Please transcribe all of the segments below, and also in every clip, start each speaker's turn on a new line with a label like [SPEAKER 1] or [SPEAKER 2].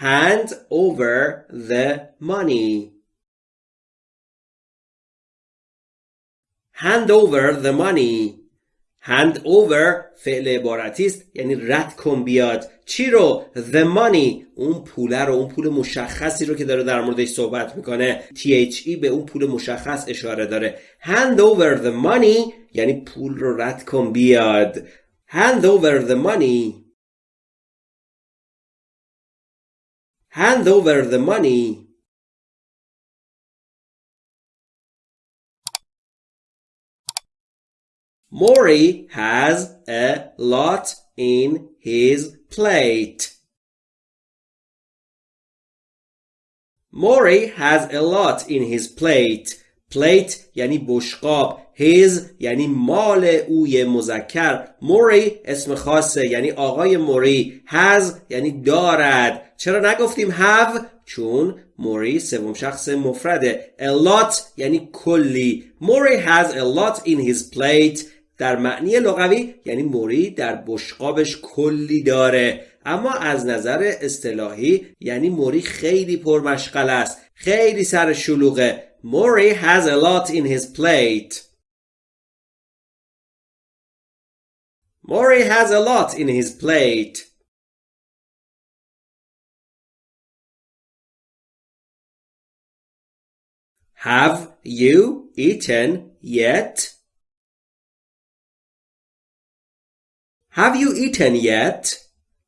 [SPEAKER 1] hand over the money. Hand over the money. Hand over فعل عبارتی است یعنی رد کن بیاد. چی رو؟ The money. اون پوله رو اون پول مشخصی رو که داره در موردش صحبت می‌کنه. THE به اون پول مشخص اشاره داره. Hand over the money یعنی پول رو رد کن بیاد. Hand over the money. Hand over the money Maury has a lot in his plate. Maury has a lot in his plate. Plate یعنی بشقاب. His یعنی مال اوی مذکر. موری اسم خاصه یعنی آقای موری. Has یعنی دارد. چرا نگفتیم have چون موری سوم شخص مفرده. A lot یعنی کلی. موری has a lot in his plate. در معنی لغوی یعنی موری در بشقابش کلی داره. اما از نظر اصطلاحی یعنی موری خیلی پرمشغل است. خیلی سر شلوغه. موری has a lot in his plate موری has a lot in his plate Have you eaten yet? Have you eaten yet?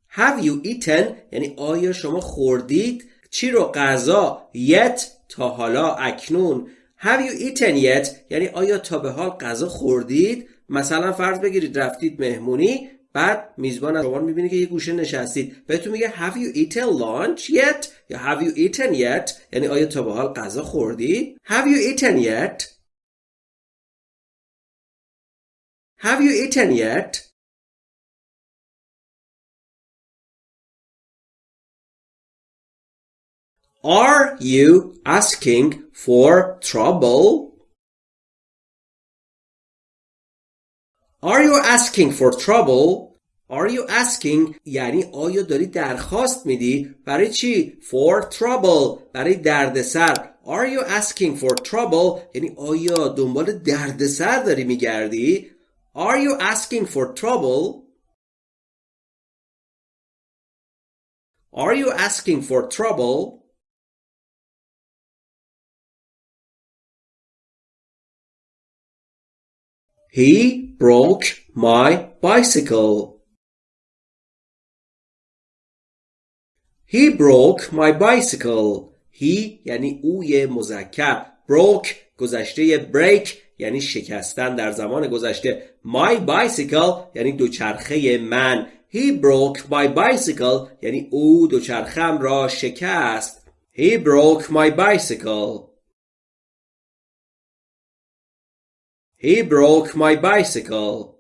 [SPEAKER 1] Have you eaten یعنی آیا شما خوردید؟ چی رو غذا yet تا حالا اکنون. Have you eaten yet? یعنی آیا تا به حال غذا خوردید؟ مثلا فرض بگیرید رفتید مهمونی بعد میزبان از شما می‌بینه که یه گوشه نشستید. بهتون میگه Have you eaten lunch yet? یا Have you eaten yet? یعنی آیا تا به حال غذا خوردید؟ Have you eaten yet? Have you eaten yet? Are you asking for trouble? Are you asking for trouble? Are you asking یعنی آیا داری درخواست میدی برای چی؟ For trouble برای دردسر Are you asking for trouble یعنی آیا دنبال دردسر داری میگردی؟ Are you asking for trouble? Are you asking for trouble? He broke my bicycle. He broke my bicycle. He یعنی اوی مذکر. broke گذشته break یعنی شکستن در زمان گذشته. My bicycle یعنی دوچرخه من. He broke my bicycle یعنی او دوچرخم را شکست. He broke my bicycle. He broke my bicycle.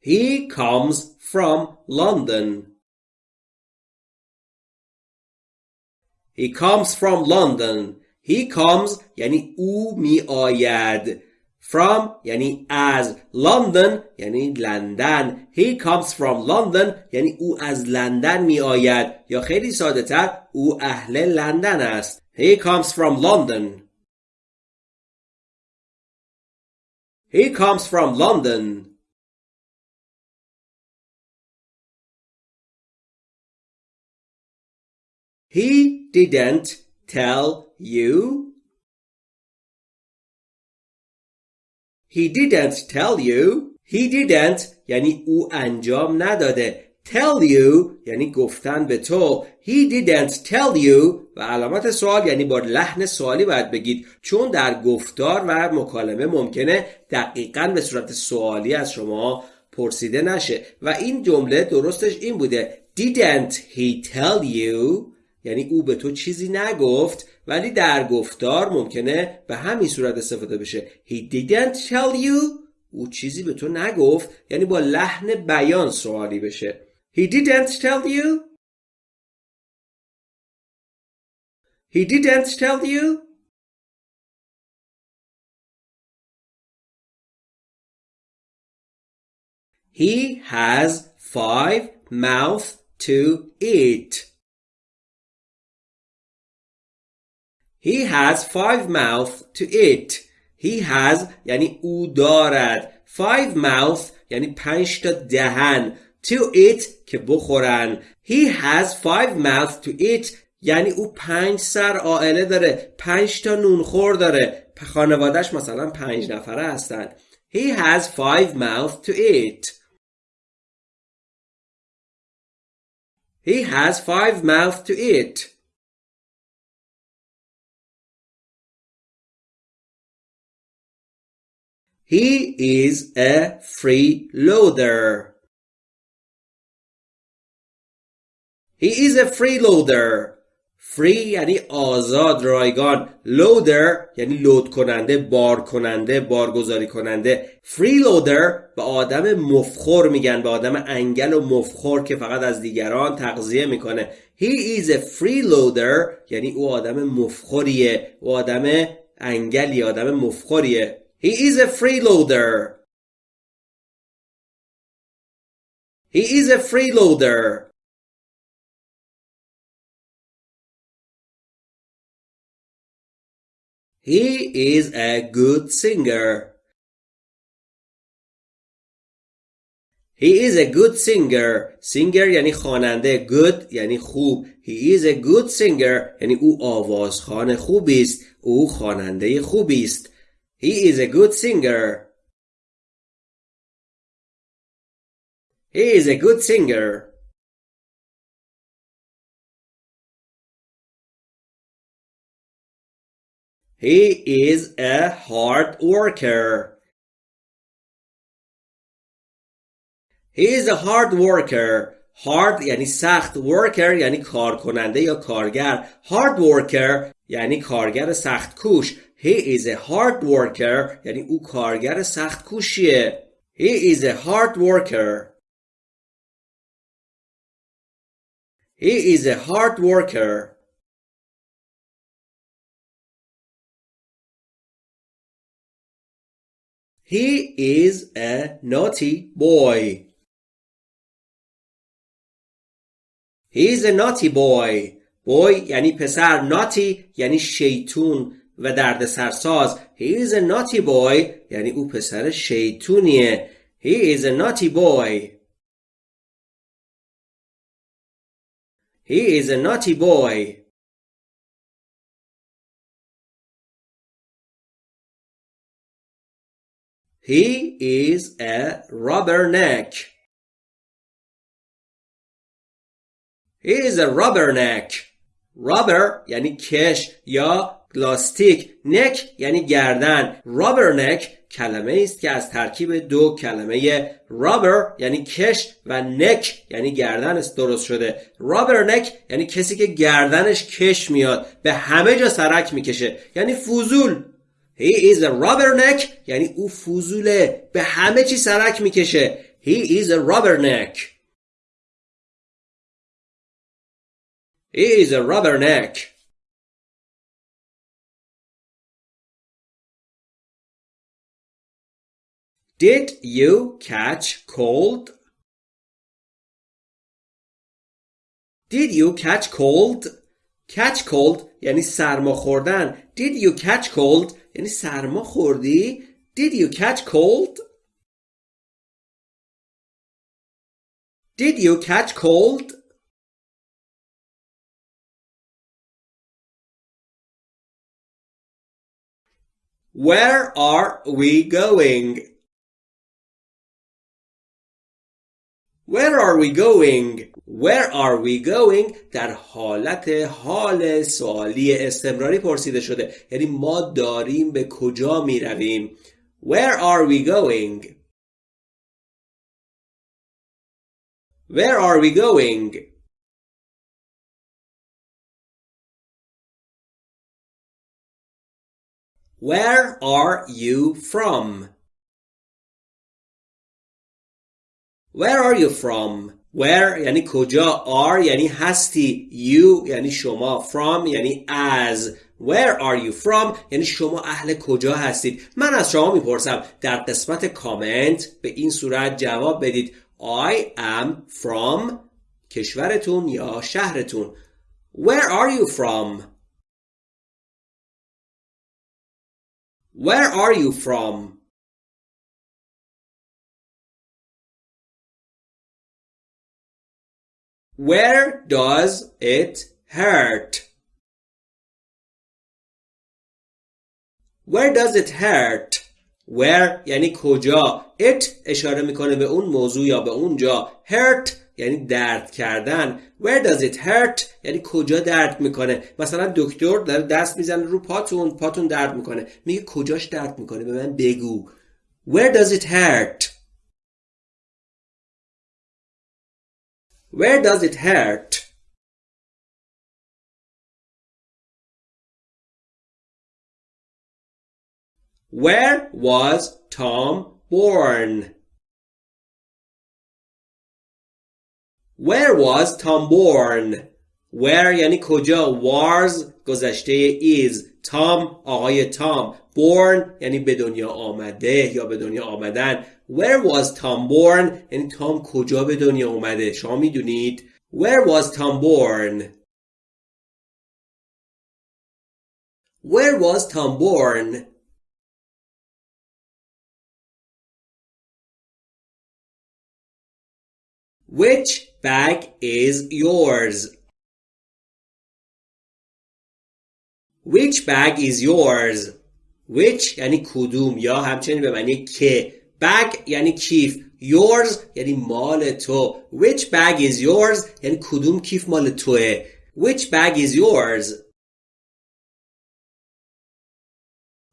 [SPEAKER 1] He comes from London. He comes from London. He comes یعنی او می آید. From یعنی از London یعنی لندن He comes from London یعنی او از لندن می آید یا خیلی ساده تر او اهل لندن است He comes from London He comes from London He didn't tell you He didn't tell you. He didn't یعنی او انجام نداده. Tell you یعنی گفتن به تو. He didn't tell you. و علامت سوال یعنی با لحن سوالی باید بگید. چون در گفتار و مکالمه ممکنه دقیقا به صورت سوالی از شما پرسیده نشه. و این جمله درستش این بوده. Didn't he tell you یعنی او به تو چیزی نگفت. ولی در گفتار ممکنه به همین صورت استفاده بشه. He didn't tell you. او چیزی به تو نگفت. یعنی با لحن بیان سوالی بشه. He didn't tell you. He didn't tell you. He has five mouths to eat. He has five mouths to eat. He has یعنی او دارد. Five mouths یعنی پنج تا دهن. To eat که بخورن. He has five mouths to eat یعنی او پنج سر آئله داره. پنج تا نونخور داره. خانوادش مثلا پنج نفره هستن. He has five mouths to eat. He has five mouths to eat. He is a freeloader. He is a freeloader. free یعنی آزاد رایگان. Loader یعنی لود کننده بار کننده بارگذاری کننده. Freeloader به آدم مفخور میگن به آدم انگل و مفخور که فقط از دیگران تغذیه می‌کنه. He is a freeloader یعنی او آدم مفخوریه. او آدم انگلی آدم مفخوریه. he is a freeloader he is a freeloader He is a good singer. He is a good singer. Singer یعنی خواننده. Good یعنی خوب. He is a good singer یعنی او آوازخوان خوبی است. او خواننده خوبی است. He is a good singer. He is a good singer. He is a hard worker. He is a hard worker. hard یعنی سخت worker یعنی کار کننده یا کارگر hard worker یعنی کارگر سخت کوش He is a hard worker یعنی او کارگر سخت کوشیه He is a hard worker He is a hard worker He is a naughty boy. He is a naughty boy. boy یعنی پسر naughty یعنی شیطون و درد سرساز He is a naughty boy یعنی او پسر شیطونیه He is a naughty boy. He is a naughty boy. He is a rubberneck. He is a rubberneck. rubber یعنی کش یا لاستیک neck یعنی گردن. rubberneck کلمه است که از ترکیب دو کلمه rubber یعنی کش و neck یعنی گردن است درست شده. rubberneck یعنی کسی که گردنش کش میاد به همه جا سرک می‌کشه. یعنی فوزول. He is a rubberneck یعنی او فوزوله. به همه چی سرک می‌کشه. He is a rubberneck He is a rubberneck Did you catch cold? Did you catch cold? Catch cold یعنی سرما خوردن. Did you catch cold یعنی سرما خوردی Did you catch cold? Did you catch cold? Where are we going? Where are we going? Where are we going در حالت حال سوالی استمراری پرسیده شده یعنی ما داریم به کجا می رویم Where are we going? Where are we going? Where are you from? Where are you from? Where یعنی کجا are? یعنی هستی. You یعنی شما. From یعنی از Where are you from? یعنی شما اهل کجا هستید؟ من از شما می‌پرسم. در قسمت کامنت به این صورت جواب بدید. I am from کشورتون یا شهرتون. Where are you from? Where are you from? Where does it hurt? Where does it hurt? Where یعنی کجا؟ It اشاره می‌کنه به اون موضوع یا به اون جا. Hurt یعنی درد کردن. Where does it hurt? یعنی کجا درد می‌کنه؟ مثلا دکتر داره دست می‌زنه رو پاتون پاتون درد می‌کنه. میگه کجاش درد می‌کنه؟ به من بگو. Where does it hurt? Where does it hurt? Where was Tom born? Where was Tom born? Where یعنی کجا was گذشته is Tom آقای تام born یعنی به دنیا آمده یا به دنیا آمدن Where was Tom born یعنی تام کجا به دنیا اومده شما میدونید Where was Tom born Where was Tom born Which bag is yours Which bag is yours Which یعنی کدوم یا همچنین به معنی که bag یعنی کیف yours یعنی مال تو which bag is yours یعنی کدوم کیف مال توه which bag is yours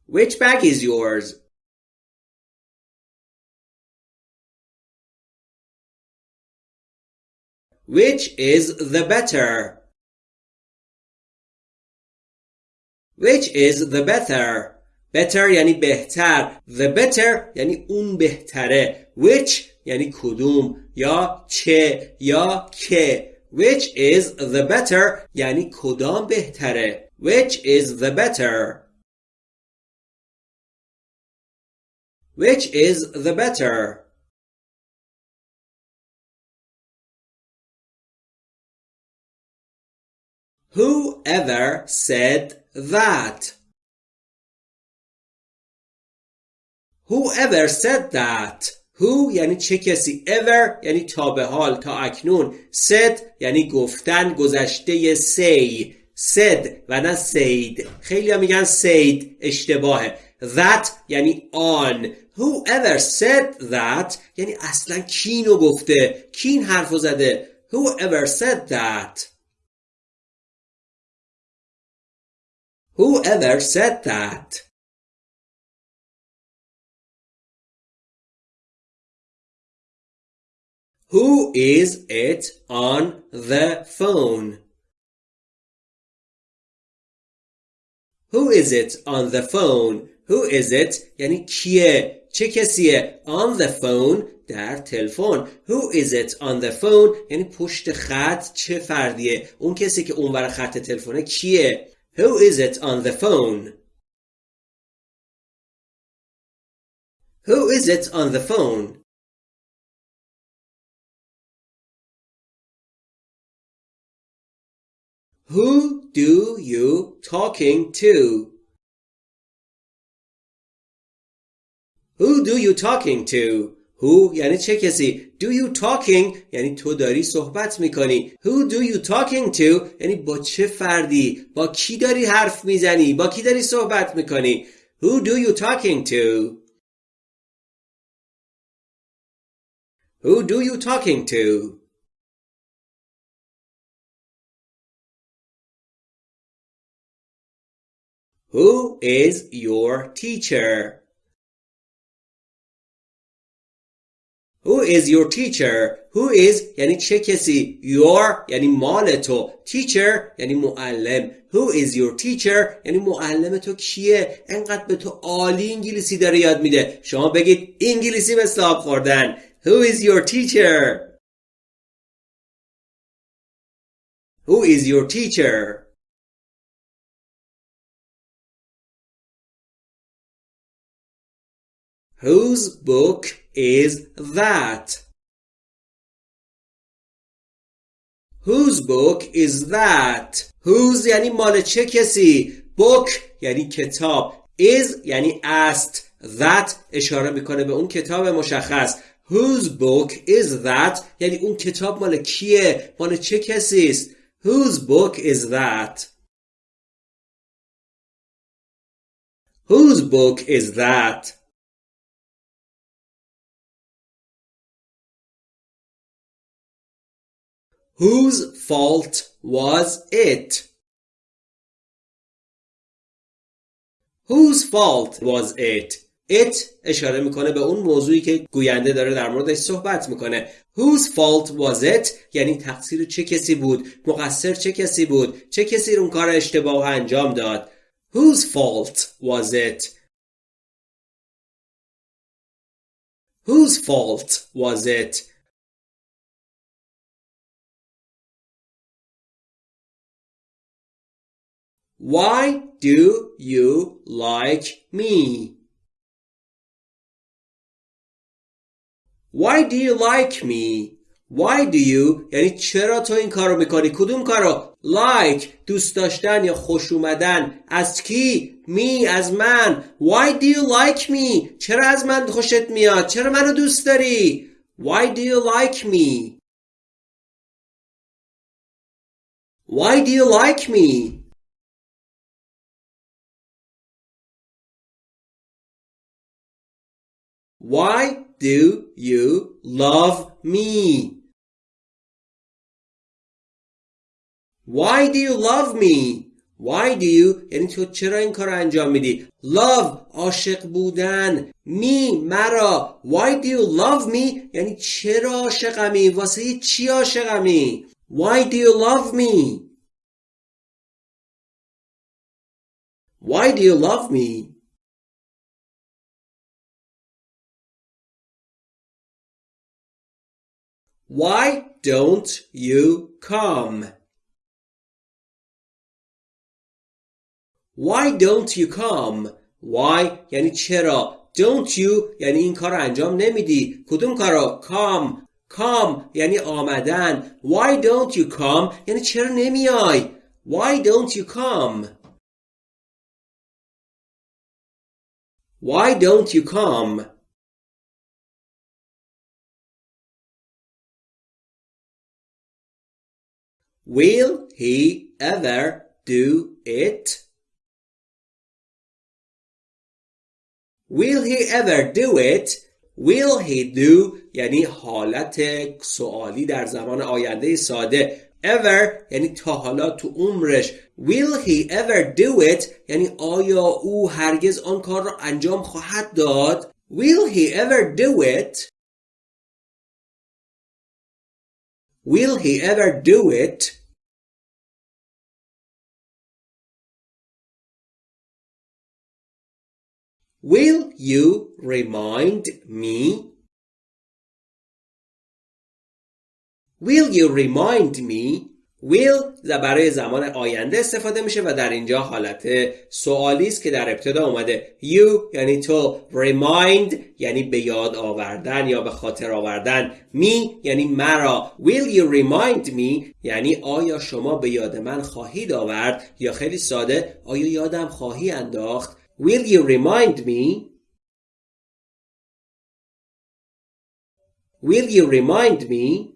[SPEAKER 1] which bag is yours which is the better which is the better better یعنی بهتر the better یعنی اون بهتره which یعنی کدوم یا چه یا که which is the better یعنی کدام بهتره which is the better which is the better Who ever said that? Whoever said that? Who یعنی چه کسی؟ Ever یعنی تا به حال تا اکنون. Said یعنی گفتن گذشته say. Said و نه said. خیلی میگن said اشتباهه. That یعنی on whoever said that یعنی اصلا کی اینو گفته. کی این حرفو زده. Whoever said that? Whoever said that? Who is it on the phone? Who is it on the phone? Who is it یعنی کیه چه کسیه on the phone در تلفن Who is it on the phone یعنی پشت خط چه فردیه اون کسی که اونور خط تلفنه کیه Who is it on the phone Who is it on the phone Who do you talking to? Who do you talking to? Who یعنی چه کسی Do you talking یعنی تو داری صحبت میکنی Who do you talking to یعنی با چه فردی با کی داری حرف میزنی با کی داری صحبت میکنی Who do you talking to Who do you talking to Who is your teacher? Who is your teacher? Who is یعنی چه کسی Your یعنی مال تو Teacher یعنی معلم Who is your teacher یعنی معلم تو کیه انقدر به تو عالی انگلیسی داره یاد میده شما بگید انگلیسی مثل آب خوردن Who is your teacher Who is your teacher Whose book is that? Whose book is that? Whose یعنی مال چه کسی؟ book یعنی کتاب is یعنی است that اشاره می‌کنه به اون کتاب مشخص Whose book is that یعنی اون کتاب مال کیه مال چه کسی است Whose book is that Whose book is that Whose fault was it? Whose fault was it? It اشاره می‌کنه به اون موضوعی که گوینده داره در موردش صحبت می‌کنه. Whose fault was it? یعنی تقصیر چه کسی بود؟ مقصر چه کسی بود؟ چه کسی اون کار اشتباه انجام داد؟ Whose fault was it? Whose fault was it? Why do you like me? Why do you like me? Why do you یعنی چرا تو این کارو می‌کنی؟ کدوم کارو؟ Like دوست داشتن یا خوش اومدن؟ از کی؟ می از من. Why do you like me? چرا از من خوشت میاد؟ چرا منو دوست داری؟ Why do you like me? Why do you like me? Why do you love me? Why do you love me? Why do you یعنی تو چرا این کار انجام میدی love عاشق بودن me مرا Why do you love me یعنی چرا عاشقمی واسه چی عاشقمی Why do you love me Why do you love me Why don't you come? Why don't you come? Why یعنی چرا Don't you یعنی این کار انجام نمیدی کدوم کارو Come Come یعنی آمدن Why don't you come یعنی چرا نمیای Why don't you come Why don't you come Will he ever do it? Will he ever do it? Will he do یعنی حالت سوالی در زمان آینده ساده ever یعنی تا حالا تو عمرش Will he ever do it یعنی آیا او هرگز آن کار را انجام خواهد داد Will he ever do it Will he ever do it Will you remind me? Will you remind me? Will برای زمان آینده استفاده میشه و در اینجا حالت سوالی است که در ابتدا اومده. You یعنی تو. Remind یعنی به یاد آوردن یا به خاطر آوردن. Me یعنی مرا. Will you remind me? یعنی آیا شما به یاد من خواهید آورد یا خیلی ساده آیا یادم خواهی انداخت؟ Will you remind me? Will you remind me?